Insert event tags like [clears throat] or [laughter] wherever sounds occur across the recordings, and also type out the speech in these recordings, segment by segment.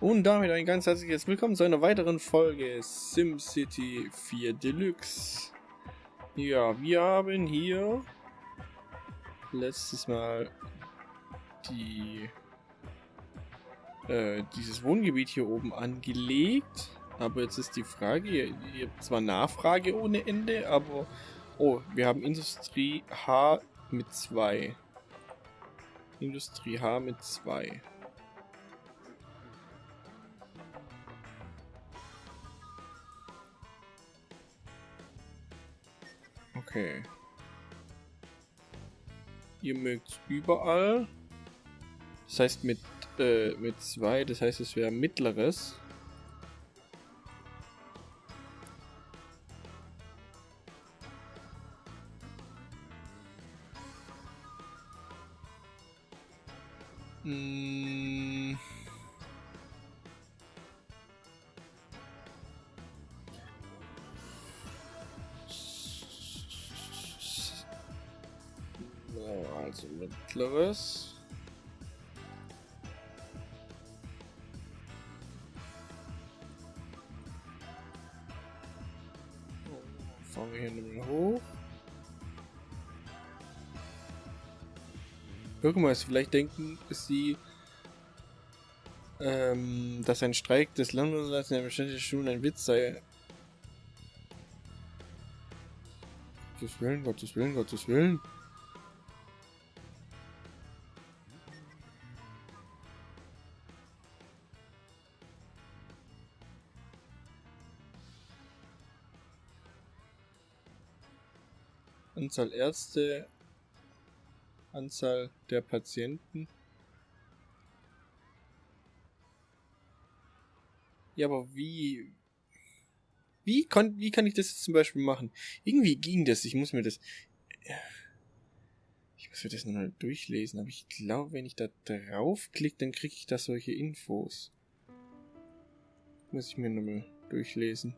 Und damit ein ganz herzliches Willkommen zu einer weiteren Folge SimCity 4 Deluxe. Ja, wir haben hier letztes Mal die äh, dieses Wohngebiet hier oben angelegt. Aber jetzt ist die Frage, ihr, ihr habt zwar Nachfrage ohne Ende, aber... Oh, wir haben Industrie H mit 2. Industrie H mit 2. Okay. Ihr mögt überall. Das heißt mit äh, mit zwei, das heißt es wäre mittleres. Bürgermeister, vielleicht denken sie, ähm, dass ein Streik des Landwirts in der bestimmten Schulen ein Witz sei. Gottes Willen, Gottes Willen, Gottes Willen. Anzahl Ärzte, Anzahl der Patienten. Ja, aber wie... Wie, kon, wie kann ich das jetzt zum Beispiel machen? Irgendwie ging das. Ich muss mir das... Ich muss mir das nochmal durchlesen. Aber ich glaube, wenn ich da draufklicke, dann kriege ich da solche Infos. Muss ich mir nochmal durchlesen.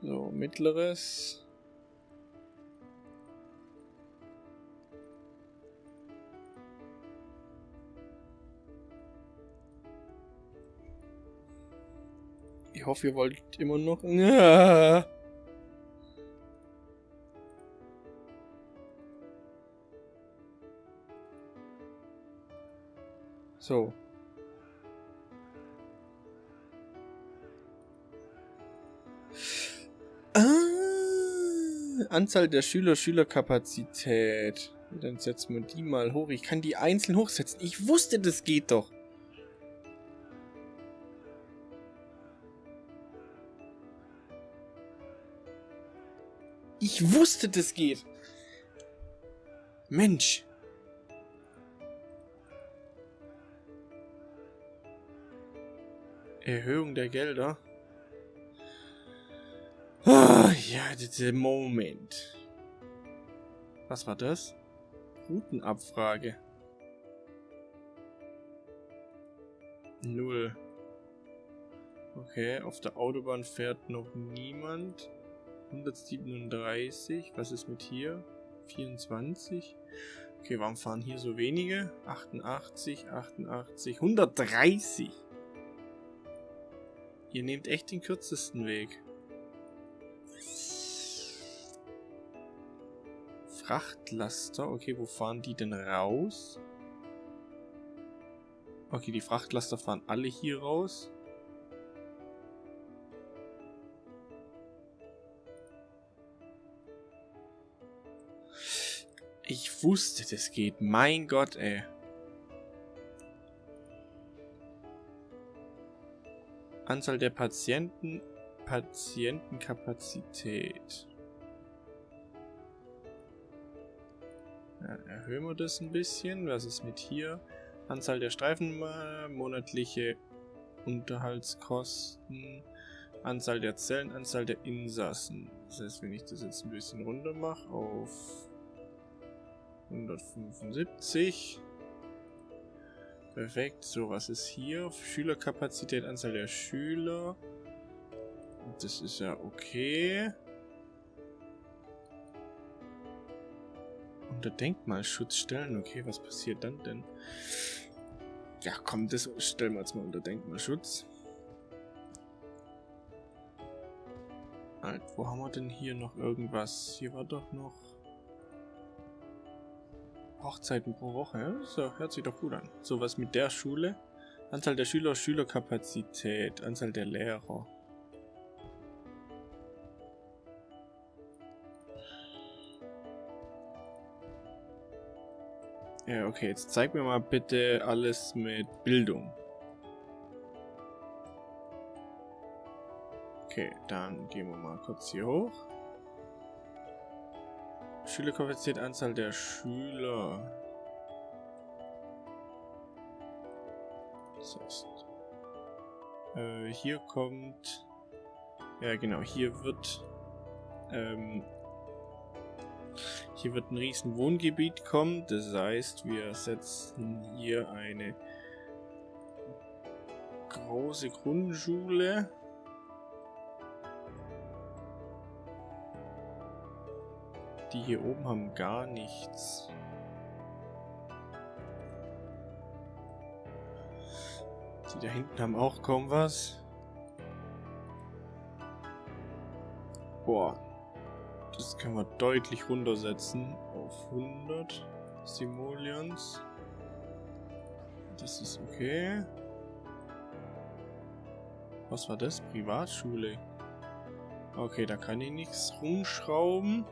So, mittleres. Ich hoffe, ihr wollt immer noch... Ja. [laughs] So. Anzahl der Schüler, Schülerkapazität. Dann setzen wir die mal hoch. Ich kann die einzeln hochsetzen. Ich wusste, das geht doch. Ich wusste, das geht. Mensch. Erhöhung der Gelder. Ja, Moment. Was war das? Routenabfrage. Null. Okay, auf der Autobahn fährt noch niemand. 137. Was ist mit hier? 24. Okay, warum fahren hier so wenige? 88, 88, 130. Ihr nehmt echt den kürzesten Weg. Frachtlaster. Okay, wo fahren die denn raus? Okay, die Frachtlaster fahren alle hier raus. Ich wusste, das geht. Mein Gott, ey. Anzahl der Patienten, Patientenkapazität. Erhöhen wir das ein bisschen. Was ist mit hier? Anzahl der Streifen, monatliche Unterhaltskosten, Anzahl der Zellen, Anzahl der Insassen. Das heißt, wenn ich das jetzt ein bisschen runter mache auf 175. Perfekt. So, was ist hier? Schülerkapazität, Anzahl der Schüler. Das ist ja okay. Unter Denkmalschutz stellen. Okay, was passiert dann denn? Ja, komm, das stellen wir jetzt mal unter Denkmalschutz. Halt, wo haben wir denn hier noch irgendwas? Hier war doch noch Hochzeiten pro Woche. So, hört sich doch gut an. So was mit der Schule. Anzahl der Schüler, Schülerkapazität, Anzahl der Lehrer. Ja, okay, jetzt zeig mir mal bitte alles mit Bildung. Okay, dann gehen wir mal kurz hier hoch. Schülerkapazität, Anzahl der Schüler. Das heißt, äh, hier kommt, ja genau, hier wird, ähm, hier wird ein riesen Wohngebiet kommen. Das heißt, wir setzen hier eine große Grundschule. Die hier oben haben gar nichts. Die da hinten haben auch kaum was. Boah. Können wir deutlich runtersetzen auf 100 Simoleons. Das ist okay. Was war das? Privatschule. Okay, da kann ich nichts rumschrauben.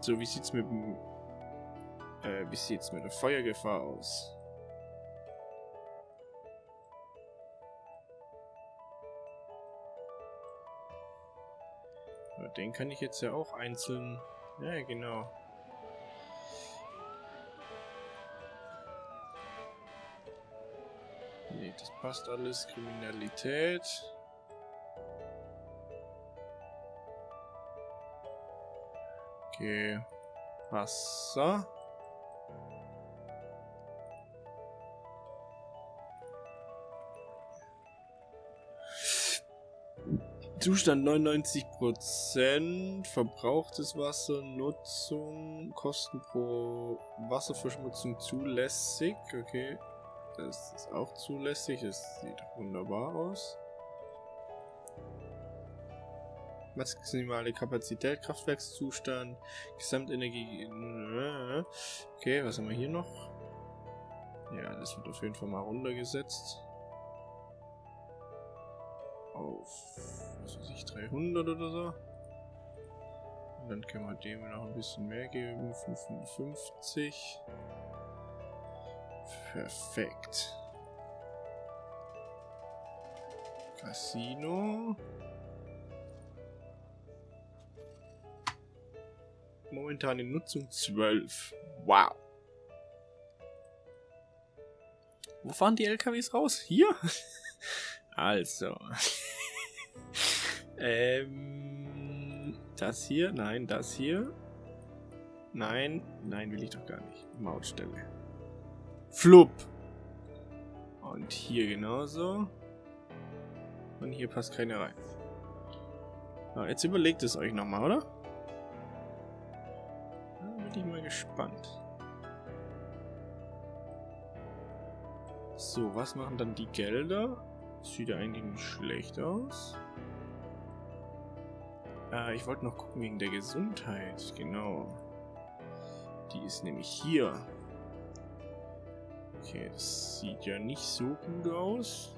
So, wie sieht's mit dem... Äh, wie sieht's mit der Feuergefahr aus? Den kann ich jetzt ja auch einzeln... Ja, genau. Nee, das passt alles. Kriminalität. Okay. Wasser. Zustand 99%, verbrauchtes Wasser, Nutzung, Kosten pro Wasserverschmutzung zulässig. Okay, das ist auch zulässig, das sieht wunderbar aus. Maximale Kapazität, Kraftwerkszustand, Gesamtenergie. Okay, was haben wir hier noch? Ja, das wird auf jeden Fall mal runtergesetzt auf, was weiß ich, 300 oder so. Und dann können wir dem noch ein bisschen mehr geben, 55. Perfekt. Casino. Momentan in Nutzung 12. Wow. Wo fahren die LKWs raus? Hier? [laughs] also. [laughs] Ähm, das hier? Nein, das hier? Nein, nein, will ich doch gar nicht. Mautstelle. Flup. Und hier genauso. Und hier passt keine rein. So, jetzt überlegt es euch nochmal, oder? Da bin ich mal gespannt. So, was machen dann die Gelder? Sieht ja eigentlich nicht schlecht aus. Äh, ich wollte noch gucken wegen der Gesundheit. Genau. Die ist nämlich hier. Okay, das sieht ja nicht so gut aus.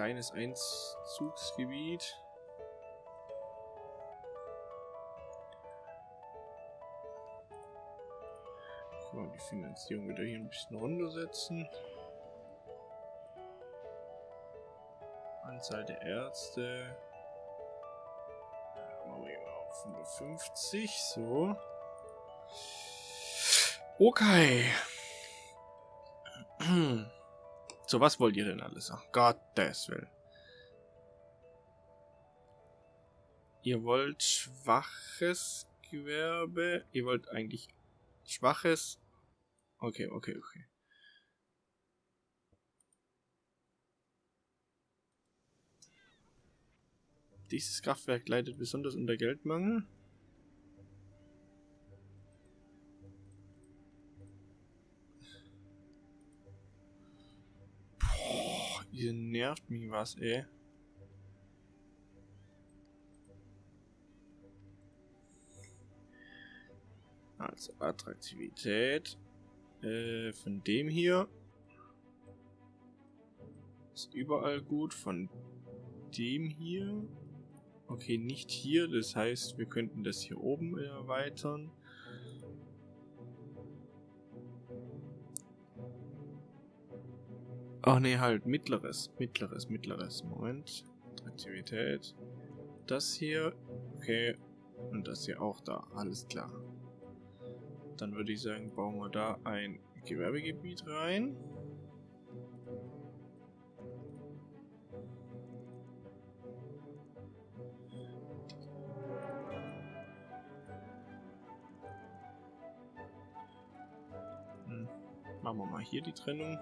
Kleines Einzugsgebiet. So, die Finanzierung wieder hier ein bisschen runtersetzen. Anzahl der Ärzte. Machen wir mal auf 150. So. Okay. [clears throat] So, was wollt ihr denn alles? Ach, Gottes Willen. Ihr wollt schwaches Gewerbe. Ihr wollt eigentlich schwaches. Okay, okay, okay. Dieses Kraftwerk leidet besonders unter Geldmangel. Ihr nervt mich was, ey. Also Attraktivität äh, von dem hier ist überall gut. Von dem hier Okay, nicht hier. Das heißt, wir könnten das hier oben erweitern. Ach nee, halt, mittleres, mittleres, mittleres. Moment. Aktivität. Das hier. Okay. Und das hier auch da. Alles klar. Dann würde ich sagen, bauen wir da ein Gewerbegebiet rein. Machen wir mal hier die Trennung.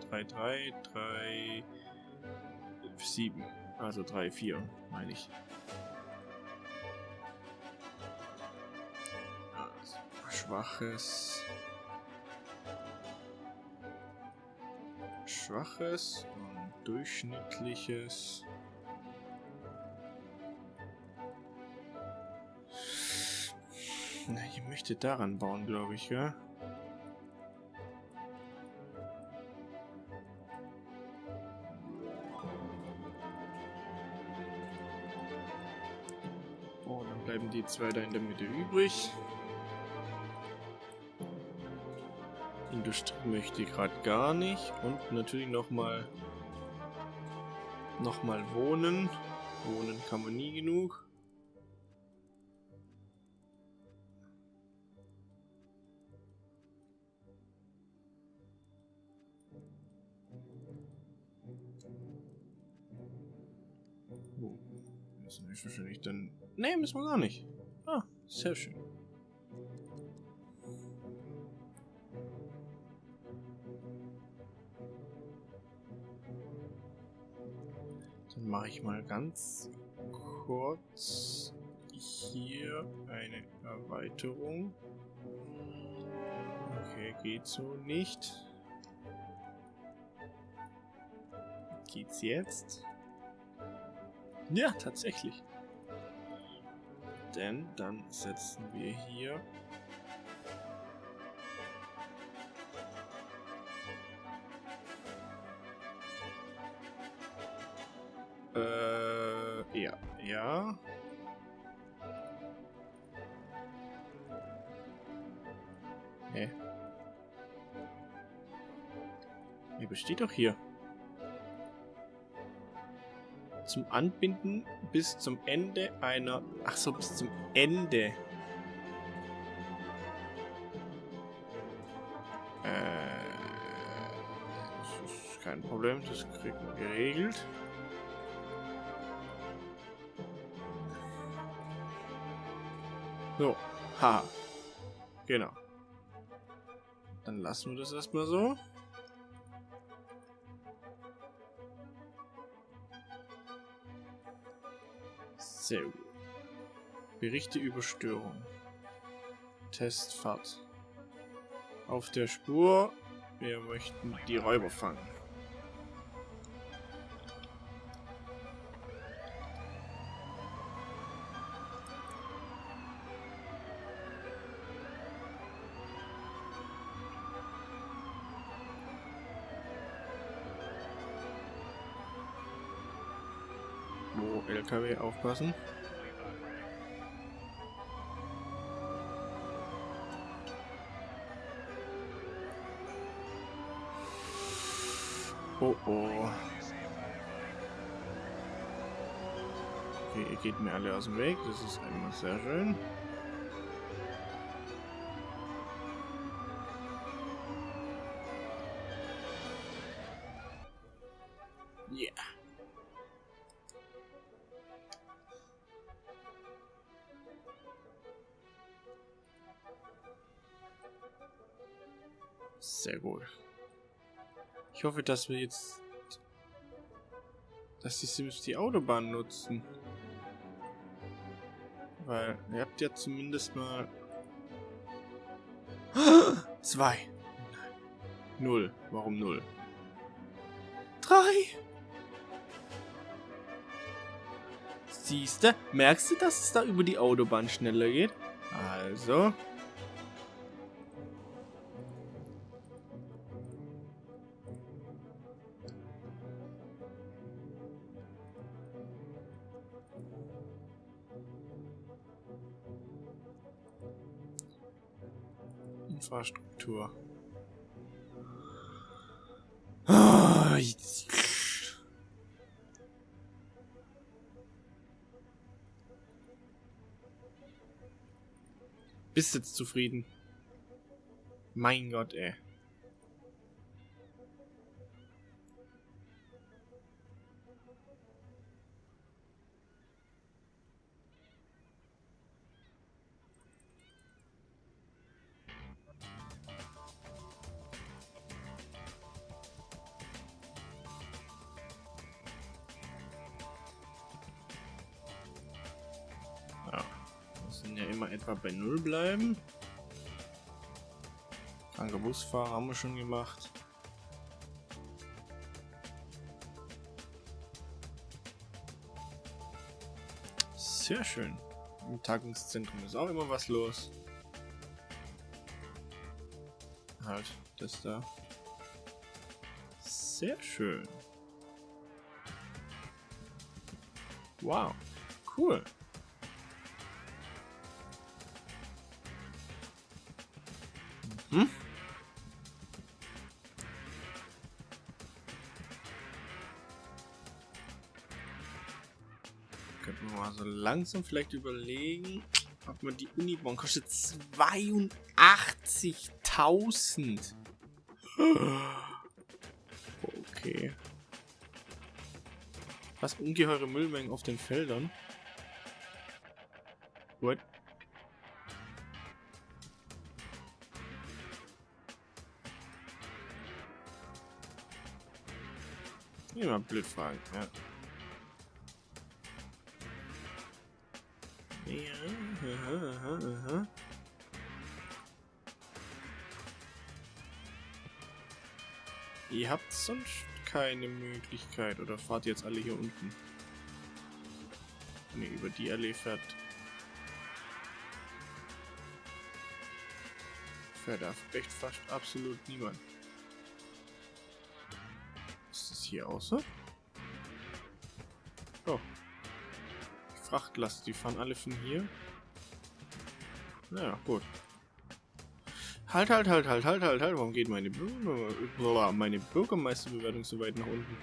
Dann haben wir 3, 3, 3, 7. Also 3, 4, meine ich. Also, schwaches. Schwaches und durchschnittliches. Na, ich möchte daran bauen, glaube ich, ja. Bleiben die zwei da in der Mitte übrig. Industrie möchte ich gerade gar nicht. Und natürlich nochmal nochmal wohnen. Wohnen kann man nie genug. Oh, das ist wahrscheinlich dann Nee, müssen wir gar nicht. Ah, sehr schön. Dann mache ich mal ganz kurz hier eine Erweiterung. Okay, geht so nicht. Geht's jetzt? Ja, tatsächlich. Denn dann setzen wir hier Äh, ja, ja. Hä? Hey, besteht doch hier zum Anbinden bis zum Ende einer... Ach so, bis zum Ende. Äh, das ist kein Problem, das kriegen wir geregelt. So, haha. Genau. Dann lassen wir das erstmal so. Sehr gut. Berichte über Störung. Testfahrt. Auf der Spur. Wir möchten die Räuber fangen. LKW aufpassen. Oh oh. Okay, ihr geht mir alle aus dem Weg. Das ist immer sehr schön. Sehr gut. Ich hoffe, dass wir jetzt... Dass die Sims die Autobahn nutzen. Weil ihr habt ja zumindest mal... [gasps] Zwei. Null. Warum null? Drei. Siehste, merkst du, dass es da über die Autobahn schneller geht? Also. Infrastruktur. Bist jetzt zufrieden? Mein Gott, ey. Bei Null bleiben. Kranker Busfahrer haben wir schon gemacht. Sehr schön. Im Tagungszentrum ist auch immer was los. Halt, das da. Sehr schön. Wow, cool. Langsam vielleicht überlegen, ob man die Unibon kostet 82.000. Okay. Was ungeheure Müllmengen auf den Feldern. What? Immer blöd fragen, ja. Ihr habt sonst keine Möglichkeit, oder fahrt jetzt alle hier unten? Ne, über die Allee fährt... Fährt echt fast absolut niemand hier außer? Oh. Die Frachtlast, die fahren alle von hier. Naja, gut. Halt, halt, halt, halt, halt, halt, halt. Warum geht meine, meine Bürgermeisterbewertung so weit nach unten?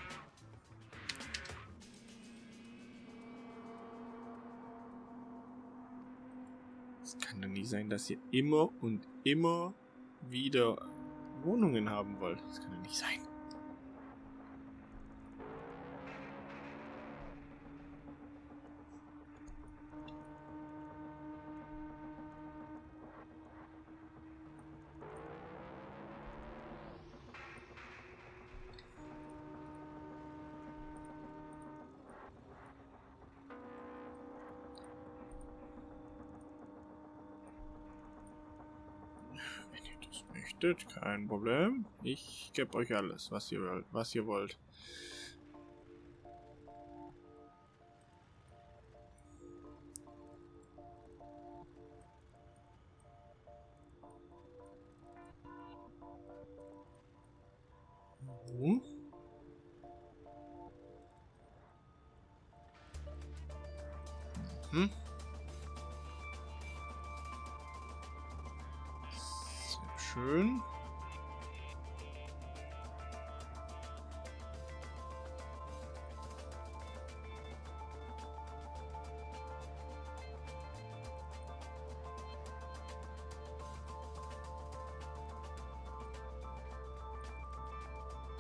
Es kann doch nicht sein, dass ihr immer und immer wieder Wohnungen haben wollt. Das kann doch nicht sein. Möchtet, kein Problem. Ich gebe euch alles, was ihr, was ihr wollt.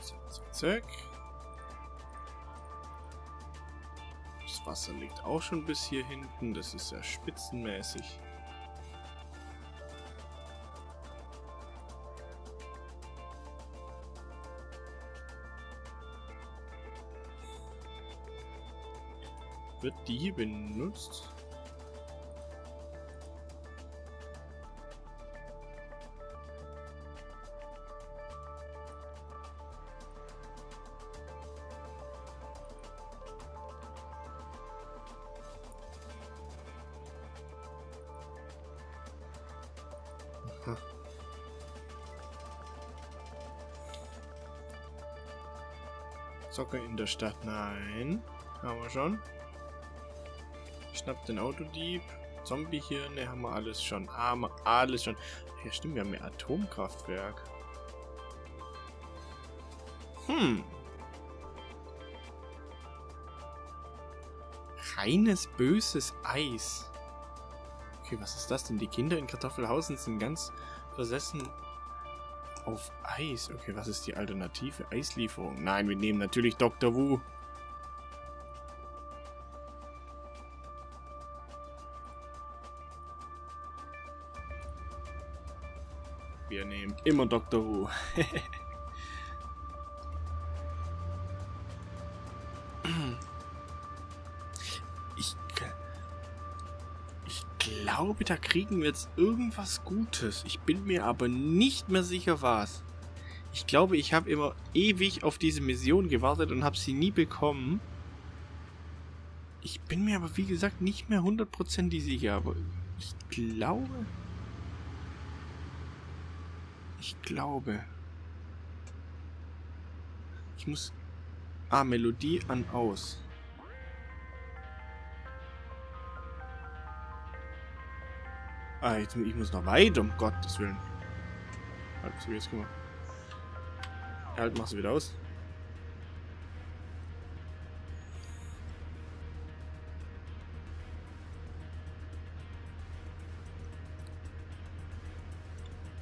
Zack, zack, zack. Das Wasser liegt auch schon bis hier hinten. Das ist ja spitzenmäßig. Wird die benutzt? Soccer in der Stadt. Nein. Haben wir schon. Schnapp den Autodieb. Zombiehirne haben wir alles schon. Haben wir alles schon. Ja, stimmt, wir haben ein Atomkraftwerk. Hm. Reines böses Eis. Okay, was ist das denn? Die Kinder in Kartoffelhausen sind ganz versessen auf Eis. Okay, was ist die alternative Eislieferung? Nein, wir nehmen natürlich Dr. Wu. Wir nehmen immer Dr. Wu. [laughs] glaube, da kriegen wir jetzt irgendwas Gutes. Ich bin mir aber nicht mehr sicher, was. Ich glaube, ich habe immer ewig auf diese Mission gewartet und habe sie nie bekommen. Ich bin mir aber, wie gesagt, nicht mehr hundertprozentig sicher. Aber ich glaube... Ich glaube. Ich muss... Ah, Melodie an aus. Ah, jetzt, ich muss noch weiter, um Gottes Willen. Halt, so jetzt guck mal. Halt, machst du wieder aus.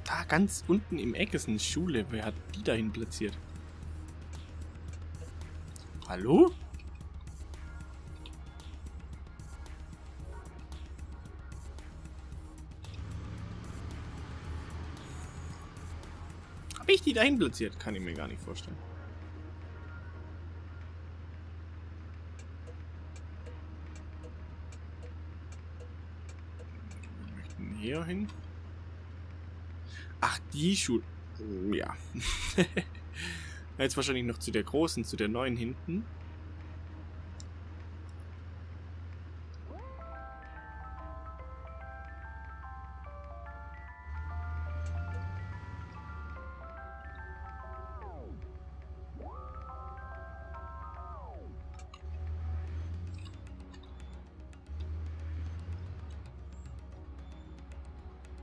Da ganz unten im Eck ist eine Schule. Wer hat die dahin platziert? Hallo? Die dahin platziert? Kann ich mir gar nicht vorstellen. Wir möchten hier hin. Ach, die Schule. Ja. [laughs] Jetzt wahrscheinlich noch zu der großen, zu der neuen hinten.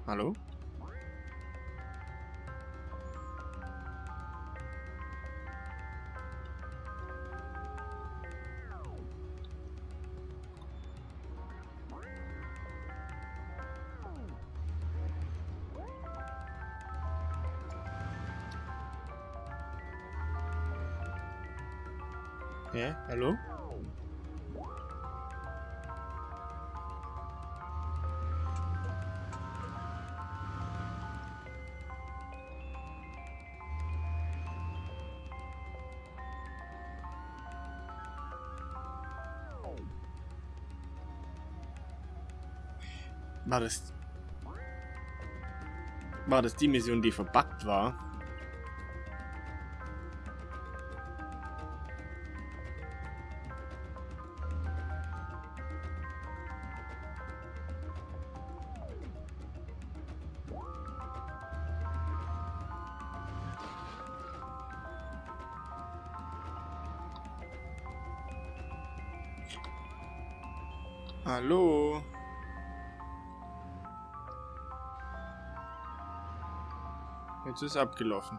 Hallo? Ja, hallo? War das... War das die Mission, die verbuggt war? Jetzt ist abgelaufen.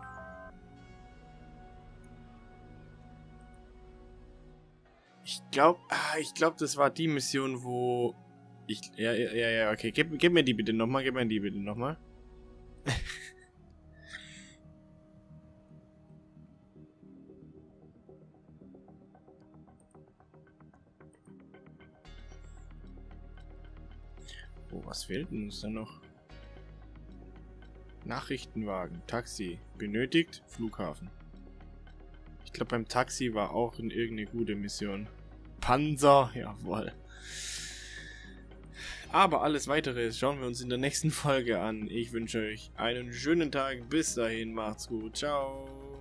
Ich glaube, ah, ich glaube, das war die Mission, wo ich ja ja ja, okay, gib, gib mir die bitte nochmal, gib mir die bitte nochmal. [laughs] oh, was fehlt denn uns da noch? Nachrichtenwagen, Taxi. Benötigt, Flughafen. Ich glaube, beim Taxi war auch in irgendeine gute Mission. Panzer, jawohl. Aber alles weitere schauen wir uns in der nächsten Folge an. Ich wünsche euch einen schönen Tag. Bis dahin, macht's gut. Ciao.